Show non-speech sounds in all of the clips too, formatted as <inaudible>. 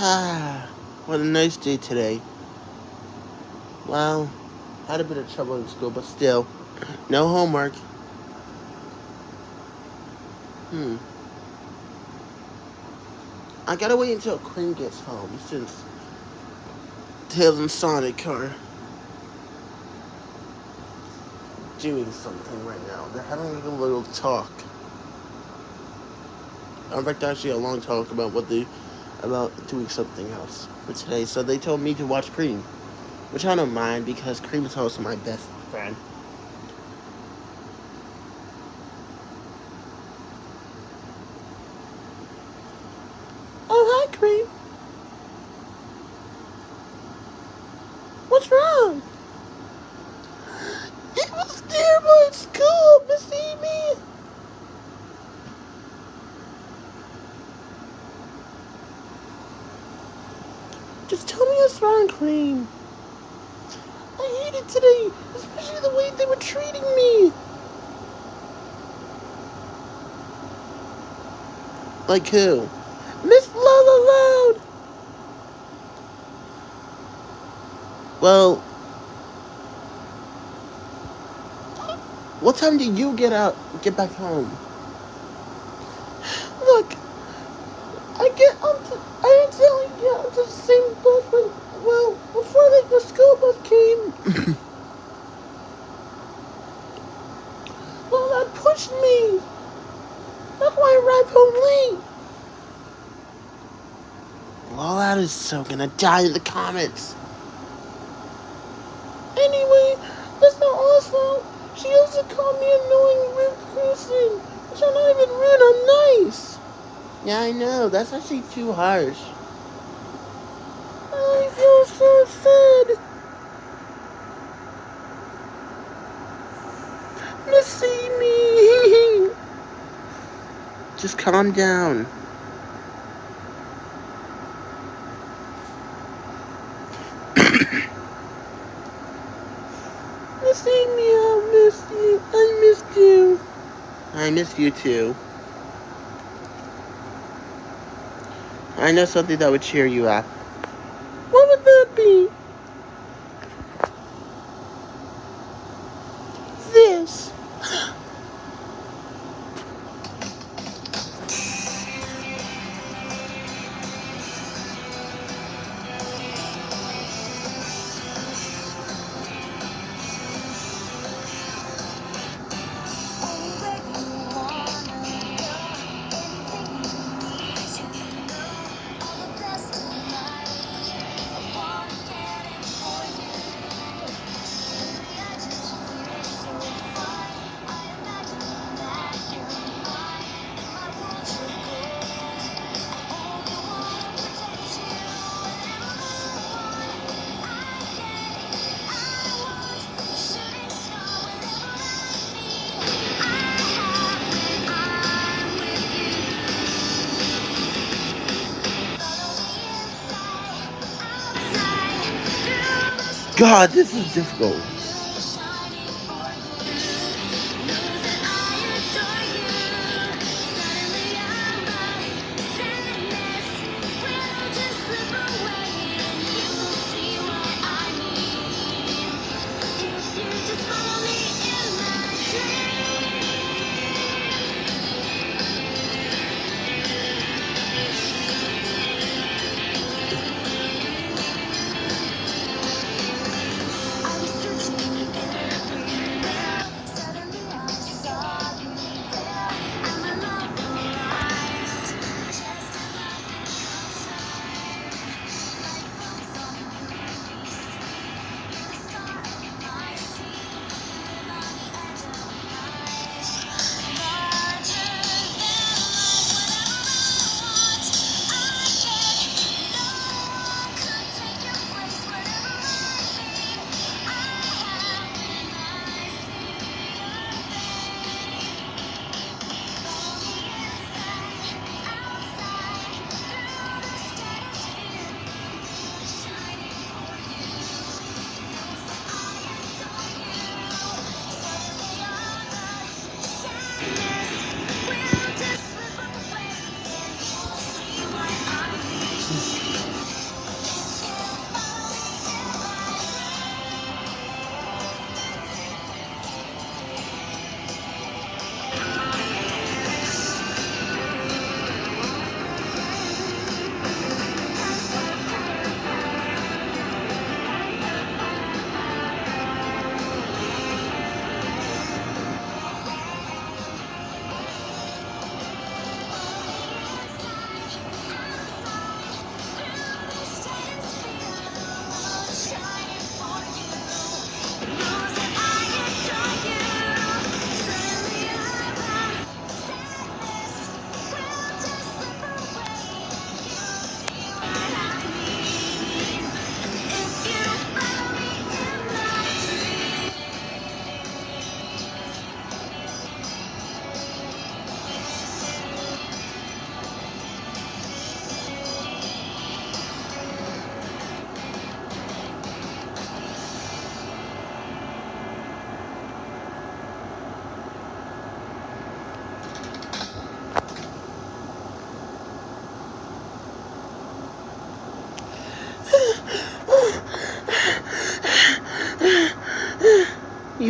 <sighs> Ah, what a nice day today. Well, had a bit of trouble in school, but still, no homework. Hmm. I gotta wait until Quinn gets home since Tails and Sonic are doing something right now. They're having like a little talk. In fact, actually, a long talk about what they about doing something else for today. So they told me to watch Cream, which I don't mind because Cream is also my best friend. Oh, hi, Cream. What's wrong? It was terrible at school, Miss Amy. Just tell me what's wrong, Cream. I hate it today, especially the way they were treating me. Like who? Miss Lala Loud. Well, what time do you get out, get back home? Look, I get onto, I accidentally get onto the same bus when, well, before like the school bus came. <coughs> well, that pushed me. That's why I arrived home late. Well, that is so gonna die in the comments. Anyway, that's not Oz fault. She also called me annoying rude person. Which I'm not even rude, I'm nice. Yeah, I know. That's actually too harsh feel so sad. Missy me. Just calm down. <coughs> Missy me, I miss you. I missed you. I miss you too. I know something that would cheer you up. What would that be? God, this is difficult.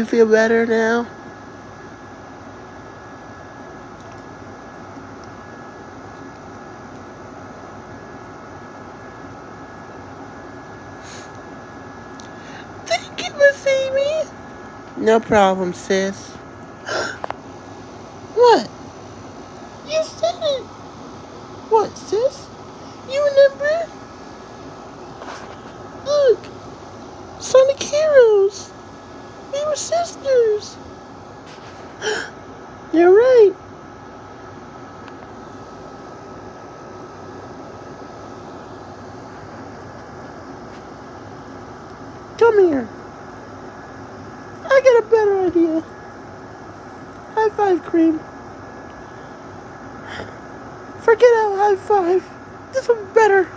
You feel better now? Thank you, Miss Amy. No problem, sis. <gasps> what? You said it. What, sis? You remember? Look. Sonic Heroes. We were sisters. You're right. Come here. I got a better idea. High five, Cream. Forget out high five. This one's better.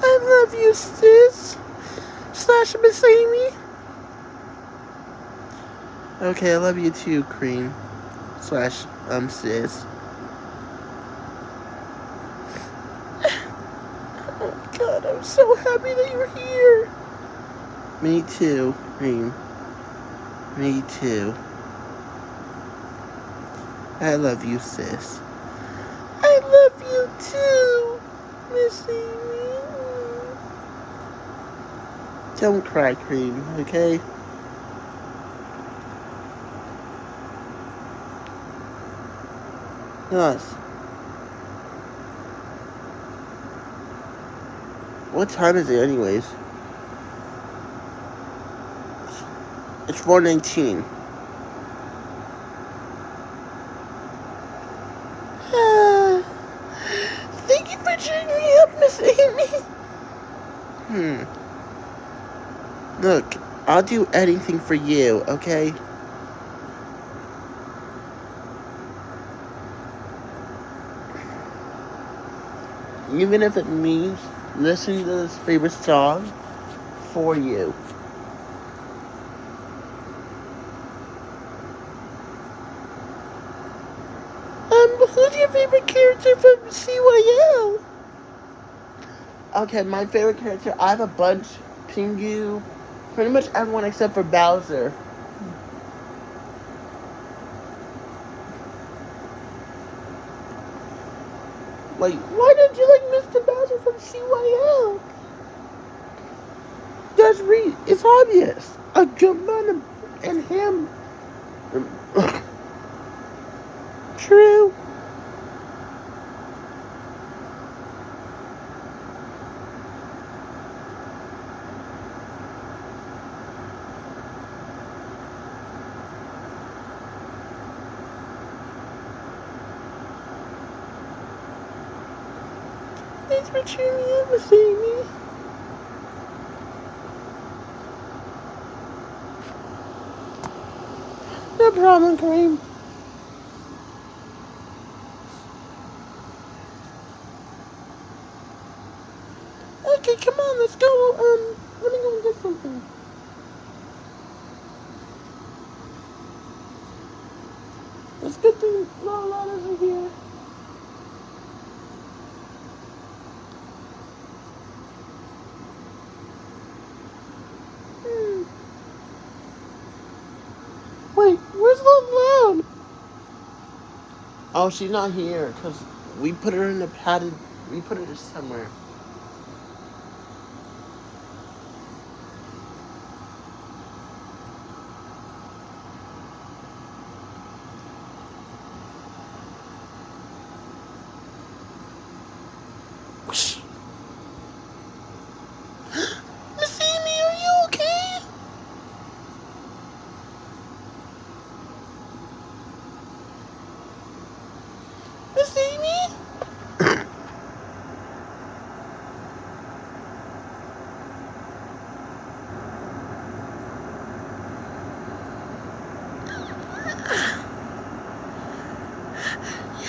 I love you, sis. Slash Miss Amy. Okay, I love you too, Cream. Slash, um, sis. <sighs> Oh, God, I'm so happy that you're here. Me too, Cream. Me too. I love you, sis. I love you too, Miss Amy. Don't cry, Cream, okay? Yes. What time is it anyways? It's 419. Ah, thank you for cheering me up, Miss Amy. Hmm. Look, I'll do anything for you, okay? Even if it means listening to this favorite song for you. Um, who's your favorite character from CYL? Okay, my favorite character, I have a bunch. Pingu, pretty much everyone except for Bowser. Like, why don't you like Mr. Bowser from CYL? That's re it's obvious. A jump on and him. <coughs> True. Thanks for cheering me up, Miss Amy. No problem, Cream. Okay, come on, let's go. Um, let me go and get something. Let's get the little letters in here. Hmm. Wait, where's the loud? Oh, she's not here because we put her in a padded. We put her somewhere. Whoosh. Miss Amy, are you okay? Miss Amy?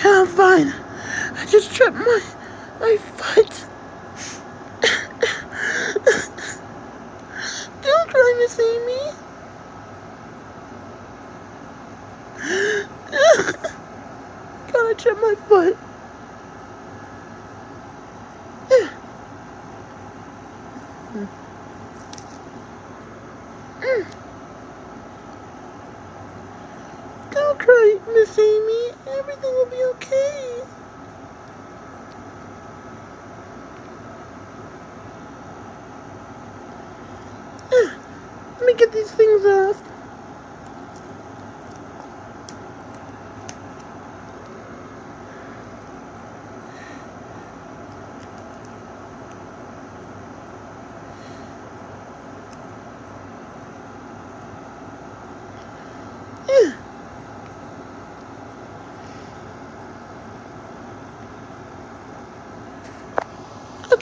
Yeah, I'm fine. I just tripped my my foot. Don't cry, Miss Amy. God, I tripped my foot. Mm. Don't cry, Miss Amy. Everything will be okay. Let me get these things off.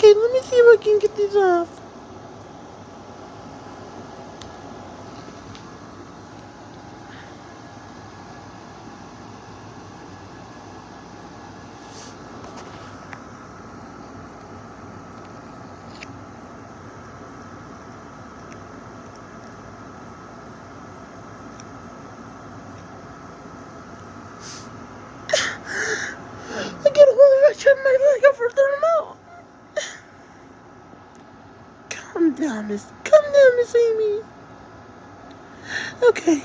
Okay, let me see if I can get these off. I get a whole rush on my leg over the remote. Calm down, Miss. Come down, Miss Amy. Okay.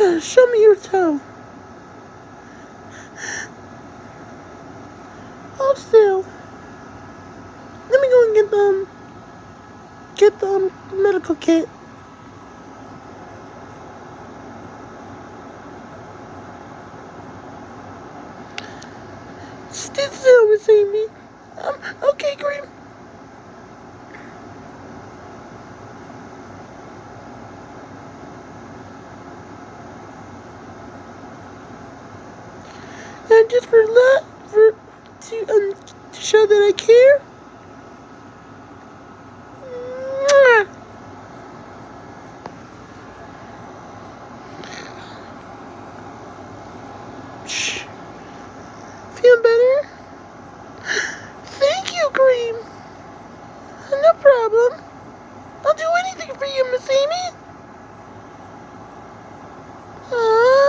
Yeah, show me your toe. Hold still. Let me go and get them. Get the um, medical kit. Stay still, Miss Amy. Um, okay, Graham. And just for that, for to um to show that I care. Mwah. Shh. Feel better? Thank you, Cream. No problem. I'll do anything for you, Miss Amy. Aww.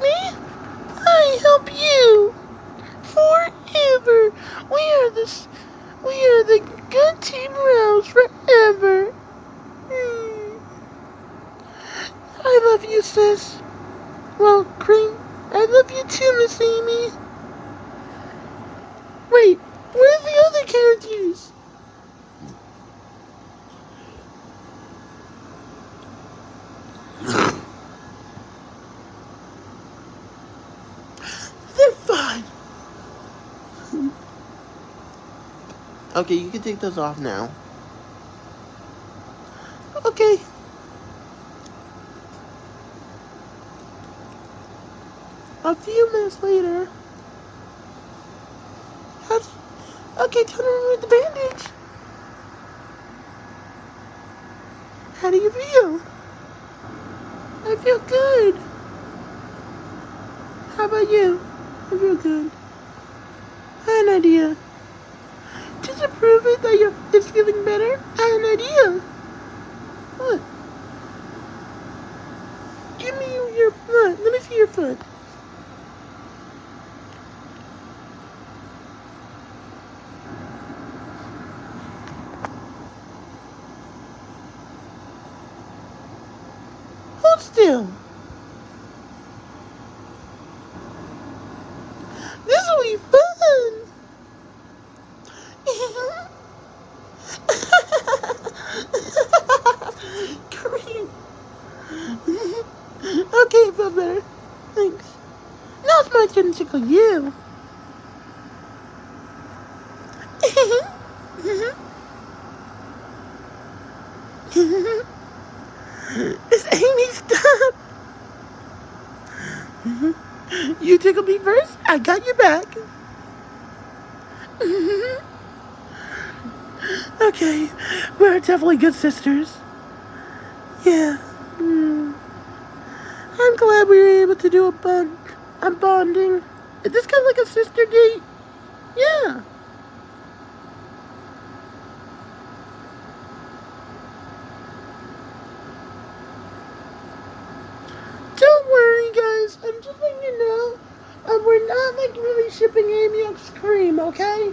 Me. I help you. Forever. We are this. We are the good team Rose forever. Hmm. I love you, sis. Well, Cream, I love you too, Miss Amy. Wait, where's the other characters? They're fine. Okay, you can take those off now. Okay. A few minutes later. How's, okay, time to remove the bandage. How do you feel? I feel good. How about you? I feel good. I had an idea. To prove it that you're it's feeling better, I had an idea. What? Give me your foot. Let me see your foot. Hold still. This will be fun. Cream. okay, I feel better. Thanks. Now it's my turn to tickle you. It's Amy, stop. You tickle me first, I got your back. okay, we're definitely good sisters. Yeah. Mm. I'm glad we were able to do a bond, a bonding. Is this kind of like a sister date? Yeah. Don't worry, guys. I'm just letting you know. Um, we're not like like really shipping Amy X Cream, okay?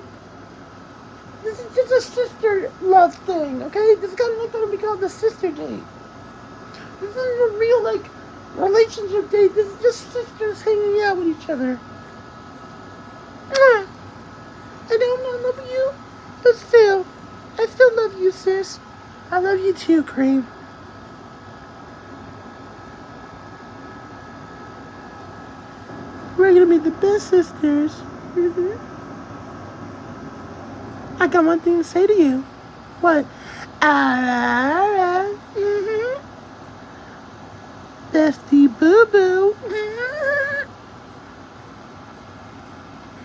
This is just a sister love thing, okay? This is kind of like gonna be called the sister date. This isn't a real like relationship date. This is just sisters hanging out with each other. Mwah. I don't love you, but still, I still love you, sis. I love you too, Cream. We're gonna be the best sisters. hmm I got one thing to say to you. What? Ah, mm-hmm. Bestie boo boo.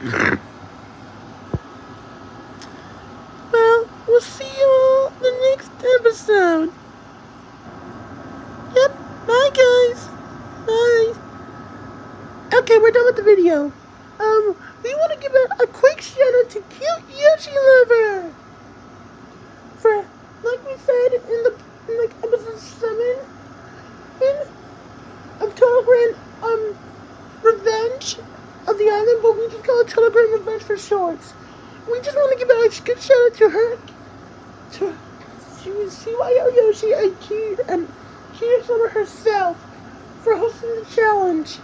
<laughs> well, we'll see you all the next episode. Yep. Bye, guys. Bye. Okay, we're done with the video. Um, we want to give a, a quick shout out to Cute Yoshi Lover. For, like we said in the in like episode seven, in of Grand um Revenge of the Island, but we just call it Total Revenge for shorts. We just want to give a good shout out to her. To she was CYO Yoshi and Cute and Cute herself for hosting the challenge.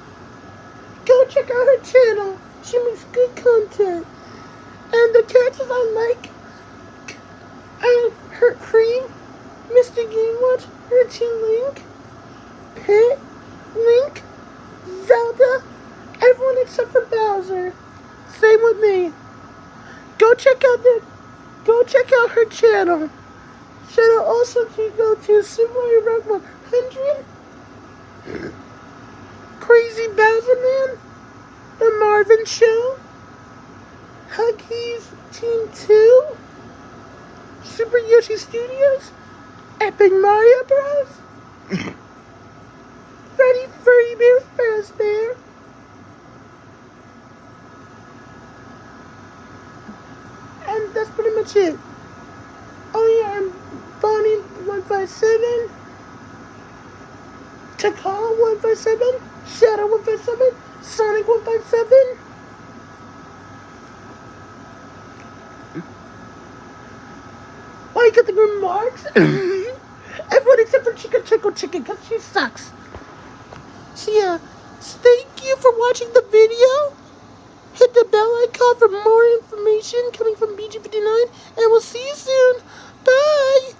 Check out her channel. She makes good content. And the characters I like are her Cream, Mr. Her Team Link, Pit, Link, Zelda, everyone except for Bowser. Same with me. Go check out the go check out her channel. Shout out also to go to Super Mario Rock 100. Crazy Bowser Man, The Marvin Show, Huggies Team 2, Super Yoshi Studios, Epic Mario Bros, <coughs> Freddy Furry Bear? Fazbear, and that's pretty much it. Oh yeah, and Bonnie 157, Takala 157, Shadow 157, Sonic 157? Why you got the remarks? <coughs> Everyone except for Chica Chico Chicken because she sucks. So yeah, thank you for watching the video. Hit the bell icon for more information coming from BG59 and we'll see you soon. Bye!